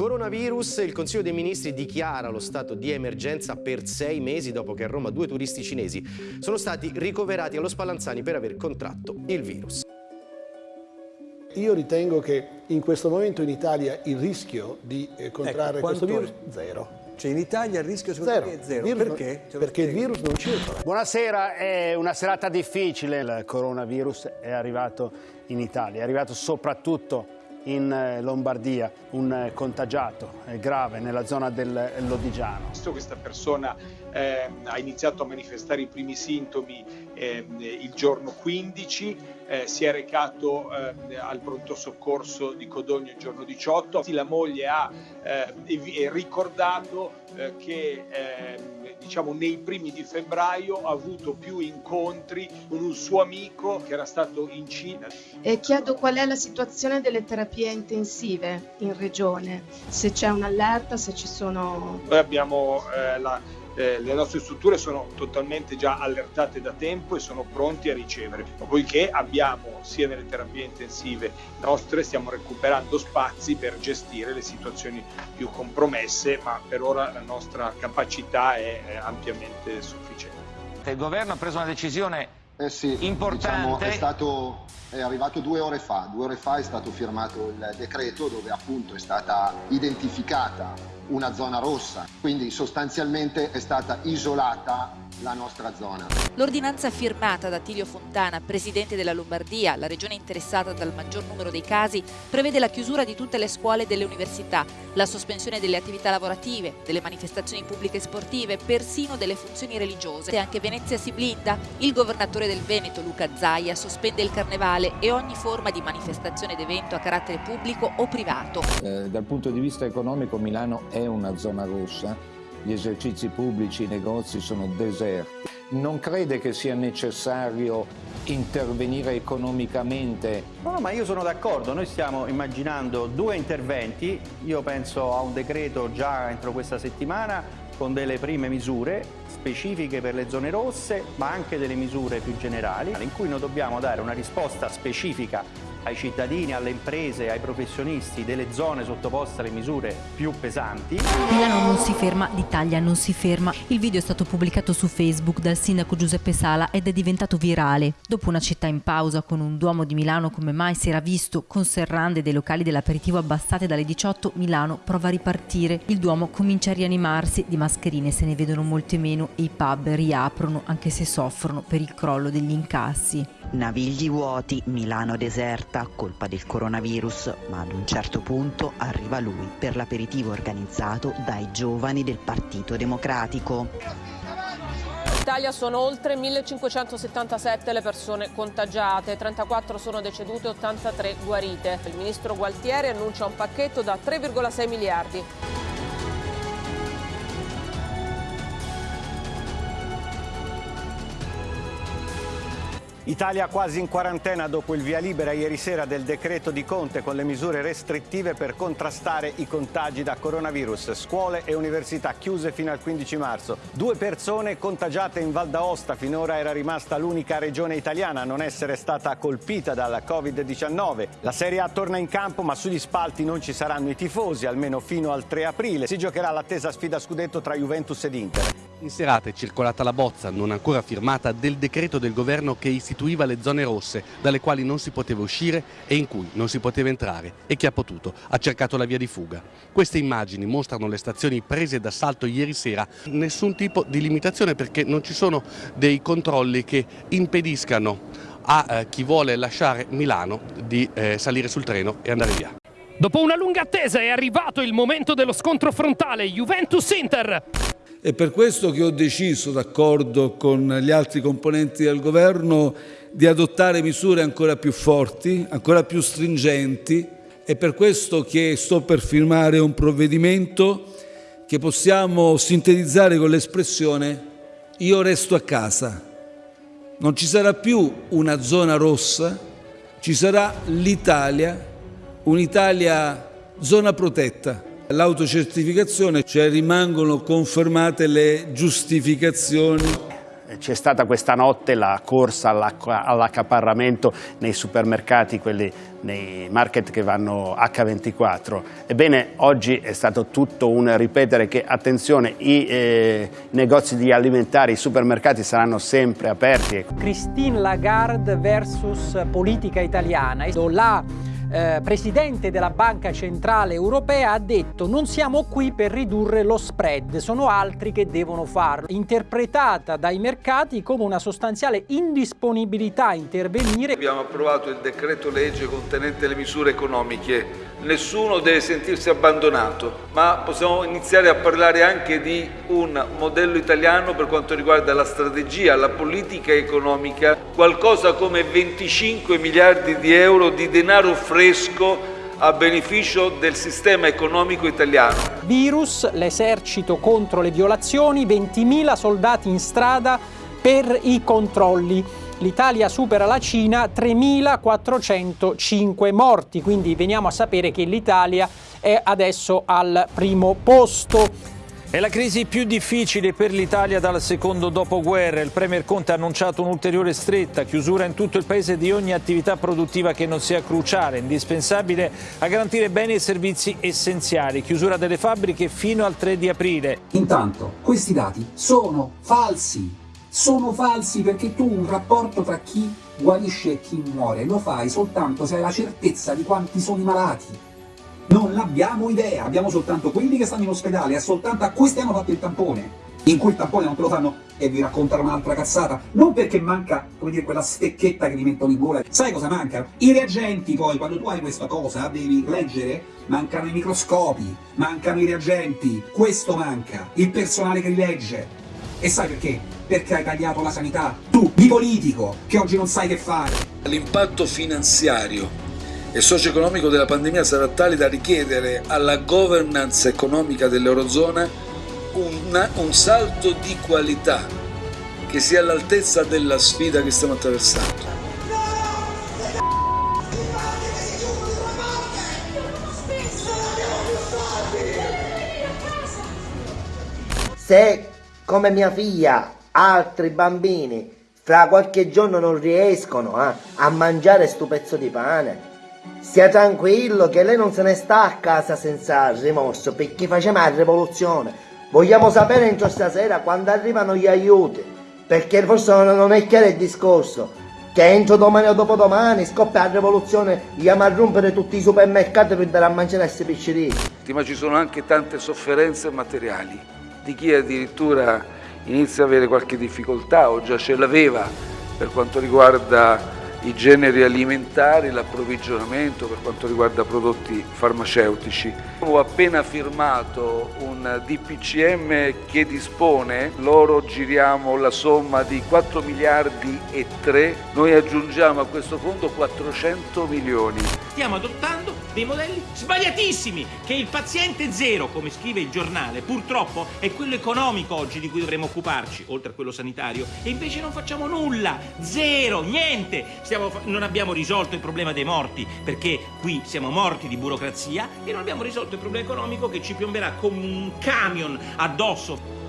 Coronavirus, il Consiglio dei Ministri dichiara lo stato di emergenza per sei mesi dopo che a Roma due turisti cinesi sono stati ricoverati allo Spallanzani per aver contratto il virus. Io ritengo che in questo momento in Italia il rischio di eh, contrarre ecco, questo virus è? zero. Cioè in Italia il rischio secondo zero. me è zero. Virus Perché? Non, perché il virus non circola. Buonasera, è una serata difficile. Il coronavirus è arrivato in Italia, è arrivato soprattutto in eh, Lombardia, un eh, contagiato grave nella zona del Lodigiano. Questa persona eh, ha iniziato a manifestare i primi sintomi eh, il giorno 15, eh, si è recato eh, al pronto soccorso di Codogno il giorno 18, la moglie ha ricordato che diciamo nei primi di febbraio ha avuto più incontri con un suo amico che era stato in Cina. E chiedo qual è la situazione delle terapie intensive in regione, se c'è un'allerta, se ci sono... Noi abbiamo eh, la, eh, le nostre strutture sono totalmente già allertate da tempo e sono pronti a ricevere, poiché abbiamo sia nelle terapie intensive nostre stiamo recuperando spazi per gestire le situazioni più compromesse, ma per ora la nostra capacità è, è ampiamente sufficiente. Il governo ha preso una decisione eh sì, importante. Diciamo, è, stato, è arrivato due ore fa, due ore fa è stato firmato il decreto dove appunto è stata identificata una zona rossa, quindi sostanzialmente è stata isolata la nostra zona. L'ordinanza firmata da Tilio Fontana, presidente della Lombardia, la regione interessata dal maggior numero dei casi, prevede la chiusura di tutte le scuole e delle università, la sospensione delle attività lavorative, delle manifestazioni pubbliche e sportive, persino delle funzioni religiose. E anche Venezia si blinda. Il governatore del Veneto, Luca Zaia, sospende il carnevale e ogni forma di manifestazione ed evento a carattere pubblico o privato. Eh, dal punto di vista economico Milano è una zona rossa gli esercizi pubblici, i negozi sono deserti. Non crede che sia necessario intervenire economicamente? No, ma io sono d'accordo, noi stiamo immaginando due interventi, io penso a un decreto già entro questa settimana con delle prime misure specifiche per le zone rosse, ma anche delle misure più generali, in cui noi dobbiamo dare una risposta specifica ai cittadini, alle imprese, ai professionisti delle zone sottoposte alle misure più pesanti. Milano non si ferma, l'Italia non si ferma. Il video è stato pubblicato su Facebook dal sindaco Giuseppe Sala ed è diventato virale. Dopo una città in pausa con un Duomo di Milano come mai si era visto, con serrande dei locali dell'aperitivo abbassate dalle 18, Milano prova a ripartire. Il Duomo comincia a rianimarsi, di mascherine se ne vedono molte meno e i pub riaprono anche se soffrono per il crollo degli incassi. Navigli vuoti, Milano deserta, colpa del coronavirus, ma ad un certo punto arriva lui per l'aperitivo organizzato dai giovani del Partito Democratico. In Italia sono oltre 1577 le persone contagiate, 34 sono decedute e 83 guarite. Il ministro Gualtieri annuncia un pacchetto da 3,6 miliardi. Italia quasi in quarantena dopo il via libera ieri sera del decreto di Conte con le misure restrittive per contrastare i contagi da coronavirus. Scuole e università chiuse fino al 15 marzo. Due persone contagiate in Val d'Aosta. Finora era rimasta l'unica regione italiana a non essere stata colpita dalla Covid-19. La Serie A torna in campo ma sugli spalti non ci saranno i tifosi, almeno fino al 3 aprile. Si giocherà l'attesa sfida scudetto tra Juventus ed Inter. In serata è circolata la bozza, non ancora firmata, del decreto del governo che istituiva le zone rosse, dalle quali non si poteva uscire e in cui non si poteva entrare e chi ha potuto ha cercato la via di fuga. Queste immagini mostrano le stazioni prese d'assalto ieri sera, nessun tipo di limitazione perché non ci sono dei controlli che impediscano a eh, chi vuole lasciare Milano di eh, salire sul treno e andare via. Dopo una lunga attesa è arrivato il momento dello scontro frontale Juventus-Inter. È per questo che ho deciso, d'accordo con gli altri componenti del governo, di adottare misure ancora più forti, ancora più stringenti. È per questo che sto per firmare un provvedimento che possiamo sintetizzare con l'espressione io resto a casa. Non ci sarà più una zona rossa, ci sarà l'Italia, un'Italia zona protetta l'autocertificazione, cioè rimangono confermate le giustificazioni. c'è stata questa notte la corsa all'accaparramento nei supermercati, quelli nei market che vanno H24. Ebbene, oggi è stato tutto un ripetere che, attenzione, i eh, negozi di alimentari, i supermercati saranno sempre aperti. Christine Lagarde versus politica italiana. La eh, presidente della Banca Centrale Europea ha detto non siamo qui per ridurre lo spread, sono altri che devono farlo, interpretata dai mercati come una sostanziale indisponibilità a intervenire. Abbiamo approvato il decreto legge contenente le misure economiche, nessuno deve sentirsi abbandonato, ma possiamo iniziare a parlare anche di un modello italiano per quanto riguarda la strategia, la politica economica, qualcosa come 25 miliardi di euro di denaro fresco fresco a beneficio del sistema economico italiano. Virus, l'esercito contro le violazioni, 20.000 soldati in strada per i controlli. L'Italia supera la Cina, 3.405 morti, quindi veniamo a sapere che l'Italia è adesso al primo posto. È la crisi più difficile per l'Italia dal secondo dopoguerra. Il Premier Conte ha annunciato un'ulteriore stretta, chiusura in tutto il Paese di ogni attività produttiva che non sia cruciale, indispensabile a garantire beni e servizi essenziali, chiusura delle fabbriche fino al 3 di aprile. Intanto, questi dati sono falsi. Sono falsi perché tu un rapporto tra chi guarisce e chi muore lo fai soltanto se hai la certezza di quanti sono i malati non abbiamo idea, abbiamo soltanto quelli che stanno in ospedale e soltanto a questi hanno fatto il tampone. In cui il tampone non te lo fanno e vi raccontano un'altra cazzata, non perché manca, come dire, quella stecchetta che gli mettono in gola. Sai cosa manca? I reagenti poi, quando tu hai questa cosa, devi leggere, mancano i microscopi, mancano i reagenti, questo manca, il personale che li legge. E sai perché? Perché hai tagliato la sanità, tu, di politico, che oggi non sai che fare. L'impatto finanziario e socio-economico della pandemia sarà tale da richiedere alla governance economica dell'Eurozona un, un salto di qualità che sia all'altezza della sfida che stiamo attraversando. Se come mia figlia altri bambini fra qualche giorno non riescono eh, a mangiare sto pezzo di pane Stia tranquillo che lei non se ne sta a casa senza rimorso perché facciamo la rivoluzione. Vogliamo sapere entro stasera quando arrivano gli aiuti, perché forse non è chiaro il discorso. Che entro domani o dopodomani scoppia la rivoluzione, andiamo a rompere tutti i supermercati per andare a mangiare questi piccerini. Ma ci sono anche tante sofferenze materiali, di chi addirittura inizia ad avere qualche difficoltà o già ce l'aveva per quanto riguarda i generi alimentari, l'approvvigionamento per quanto riguarda prodotti farmaceutici. Ho appena firmato un DPCM che dispone, loro giriamo la somma di 4 miliardi e 3, noi aggiungiamo a questo fondo 400 milioni. Stiamo adottando dei modelli sbagliatissimi, che il paziente zero, come scrive il giornale, purtroppo è quello economico oggi di cui dovremmo occuparci, oltre a quello sanitario, e invece non facciamo nulla, zero, niente stiamo, non abbiamo risolto il problema dei morti, perché qui siamo morti di burocrazia e non abbiamo risolto il problema economico che ci piomberà come un camion addosso.